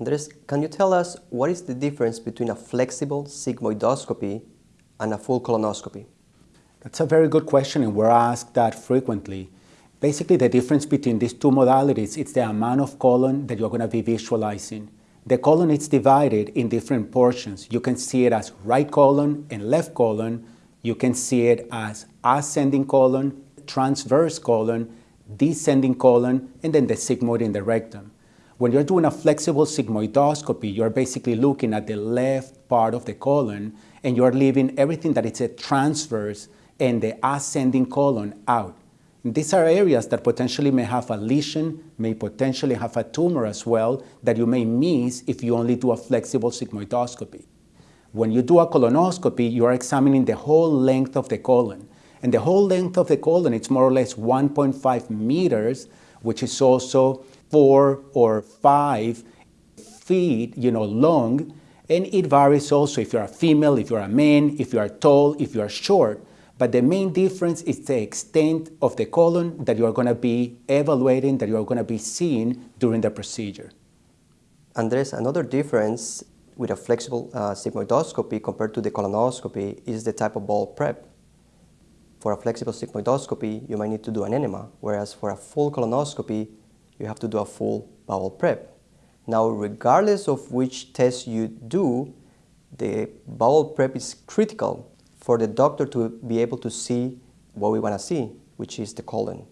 Andres, can you tell us what is the difference between a flexible sigmoidoscopy and a full colonoscopy? That's a very good question and we're asked that frequently. Basically the difference between these two modalities is the amount of colon that you're going to be visualizing. The colon is divided in different portions. You can see it as right colon and left colon. You can see it as ascending colon, transverse colon, descending colon, and then the sigmoid in the rectum. When you're doing a flexible sigmoidoscopy, you're basically looking at the left part of the colon and you're leaving everything that is a transverse and the ascending colon out. These are areas that potentially may have a lesion, may potentially have a tumor as well, that you may miss if you only do a flexible sigmoidoscopy. When you do a colonoscopy, you are examining the whole length of the colon. And the whole length of the colon, it's more or less 1.5 meters, which is also four or five feet, you know, long. And it varies also if you're a female, if you're a man, if you are tall, if you are short. But the main difference is the extent of the colon that you're going to be evaluating, that you're going to be seeing during the procedure. Andres, another difference with a flexible uh, sigmoidoscopy compared to the colonoscopy is the type of bowel prep. For a flexible sigmoidoscopy, you might need to do an enema, whereas for a full colonoscopy, you have to do a full bowel prep. Now, regardless of which test you do, the bowel prep is critical for the doctor to be able to see what we want to see, which is the colon.